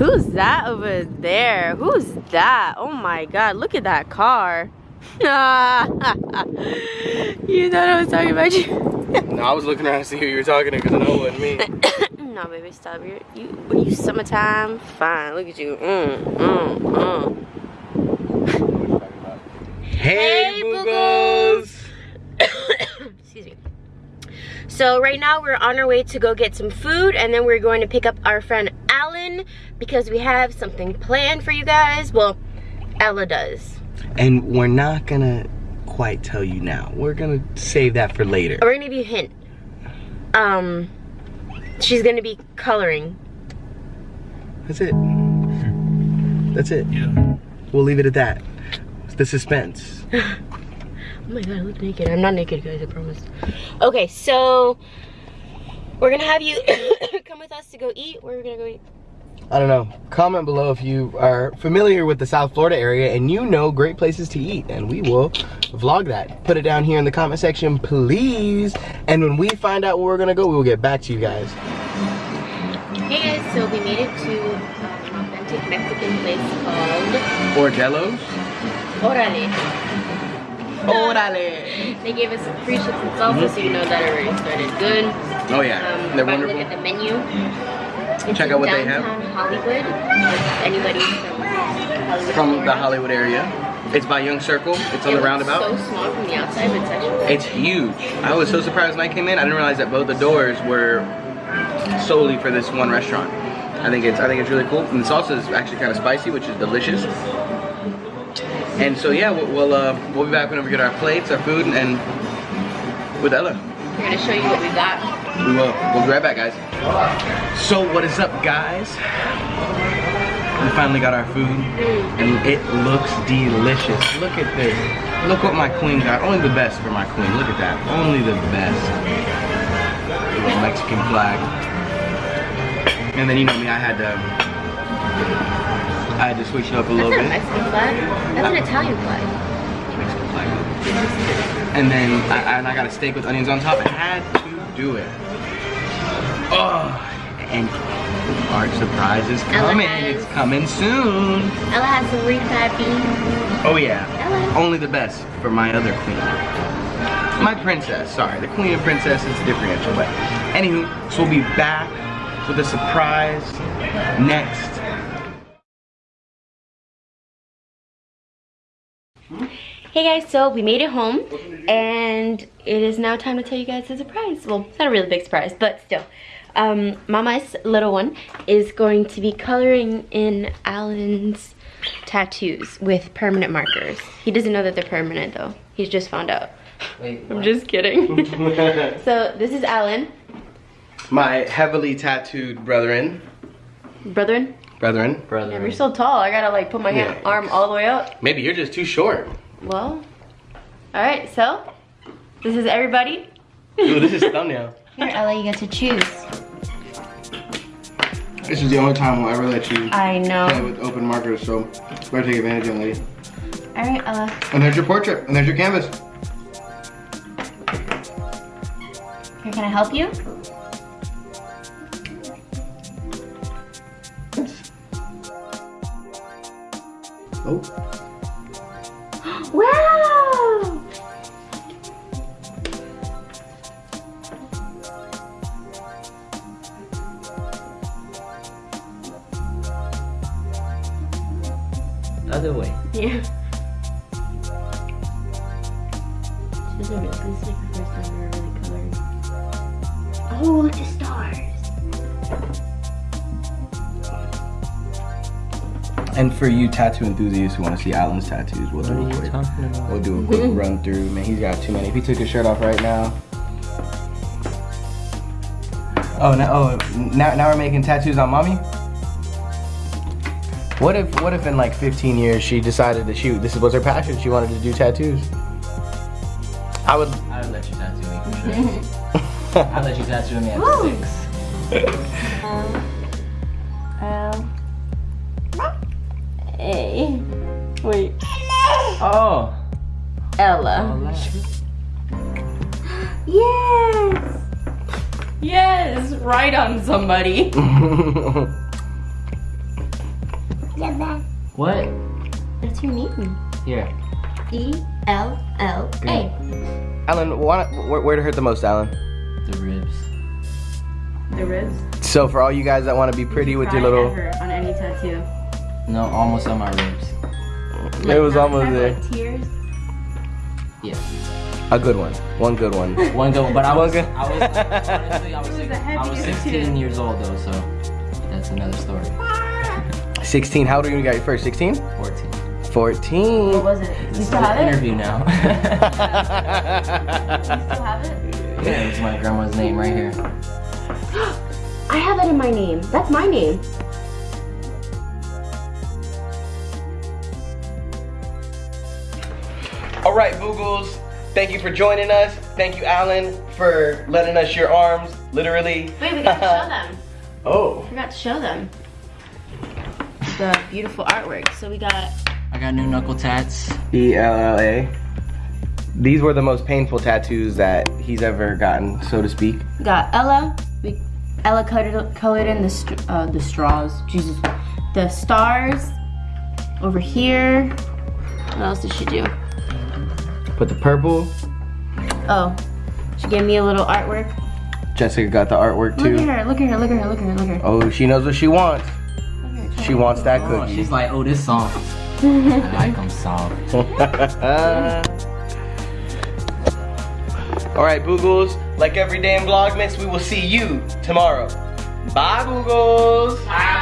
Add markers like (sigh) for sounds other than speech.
Who's that over there? Who's that? Oh my god, look at that car. (laughs) you thought I was talking about you? no, I was looking around to see who you were talking to because I know it wasn't me. (laughs) no, baby, stop. You're, you, what you summertime? Fine, look at you. Mm, mm, mm. Hey, hey (coughs) Excuse me. So right now we're on our way to go get some food and then we're going to pick up our friend Alan because we have something planned for you guys. Well, Ella does. And we're not gonna quite tell you now. We're gonna save that for later. We're gonna give you a hint. Um, she's gonna be coloring. That's it. (laughs) That's it. Yeah. We'll leave it at that. The suspense. (laughs) Oh my god, I look naked. I'm not naked, guys, I promise. Okay, so we're gonna have you (coughs) come with us to go eat. Where are we gonna go eat? I don't know. Comment below if you are familiar with the South Florida area and you know great places to eat, and we will vlog that. Put it down here in the comment section, please. And when we find out where we're gonna go, we will get back to you guys. Hey guys, so we made it to an authentic Mexican place called Orgello's. Orale. Orale. (laughs) They gave us free chips and salsa, mm -hmm. so you know that already started good. Oh yeah, um, they're wonderful. Look at the menu. It's Check out what they have. Hollywood. Anybody from Hollywood? From the Hollywood area. It's by Young Circle. It's on it the roundabout. so small from the outside, but it's actually It's huge. I was so surprised when I came in. I didn't realize that both the doors were solely for this one restaurant. I think it's I think it's really cool. And the salsa is actually kind of spicy, which is delicious. And so yeah, we'll we'll, uh, we'll be back whenever we get our plates, our food, and, and with Ella. We're gonna show you what we got. We will. Uh, we'll be right back, guys. So what is up, guys? We finally got our food, and it looks delicious. Look at this. Look what my queen got. Only the best for my queen. Look at that. Only the best. Little Mexican flag. And then you know me, I had to I had to switch it up a little bit. That's a Mexican flag. That's an Italian flag. Mexican flag. And then I, and I got a steak with onions on top. I had to do it. Oh, and our surprise is coming. Has, it's coming soon. Ella has some refried beans. Oh yeah. Ella. Only the best for my other queen. My princess, sorry. The queen and princess is a differential, but anywho, so we'll be back with a surprise next Hey guys, so we made it home and it is now time to tell you guys a surprise. Well, it's not a really big surprise, but still. Um, Mama's little one is going to be coloring in Alan's tattoos with permanent markers. He doesn't know that they're permanent though. He's just found out. Wait, (laughs) I'm just kidding. (laughs) so this is Alan. My heavily tattooed brethren. Brethren? Brethren. Brethren. Yeah, you're so tall. I gotta like put my yeah. hand, arm all the way up. Maybe you're just too short. Well, all right, so this is everybody. Ooh, this is thumbnail. (laughs) Here, Ella, you get to choose. This is the only time I'll ever let you I know. play with open markers, so better take advantage of it, All right, Ella. And there's your portrait, and there's your canvas. Here, can I help you? Oh. Other way. Yeah. This is like the first time we are really coloring. Oh, look at the stars. And for you tattoo enthusiasts who want to see Alan's tattoos, we'll do a quick, we'll do a quick (laughs) run through. Man, he's got too many. If he took his shirt off right now. Oh, now, oh, now, now we're making tattoos on mommy. What if, what if in like 15 years she decided to shoot? This was her passion. She wanted to do tattoos. I would. I would let you tattoo me for sure. (laughs) I'd let you tattoo me at six. Um, um, Wait. Oh. Ella. (gasps) Yes. Yes. Right on somebody. (laughs) What? That's your name. Here. E L L A. Alan, why, where, where to hurt the most, Alan? The ribs. The ribs. So for all you guys that want to be pretty with your little, on any tattoo. No, almost on my ribs. it was almost there. tears. Yeah. A good one, one good one. (laughs) One good one. but I was, good. I was, honestly, I was, was six- a I was 16 too. years old though, so that's another story. 16. How old are you when you got your first? 16? 14. 14. What was it? You This still have an it? interview now. (laughs) You still have it? yeah, it's my grandma's name right here. (gasps) I have it in my name. That's my name. All right, Boogles. Thank you for joining us. Thank you, Alan, for letting us your arms, literally. Wait, we gotta (laughs) show them. Oh. Forgot to show them. The beautiful artwork. So we got I got new knuckle tats. E L L A. These were the most painful tattoos that he's ever gotten, so to speak. we got Ella. We Ella colored colored in the uh, the straws. Jesus, the stars over here. What else did she do? Put the purple. Oh, she gave me a little artwork. Jessica got the artwork too. Look at her. Look at her. Look at her. Look at her. Look at her. Oh, she knows what she wants. Look at her. She wants that Oh, cookie. she's like, oh, this soft. I like them soft. (laughs) All right, Boogles. Like every day in Vlogmas, we will see you tomorrow. Bye, Boogles. Bye.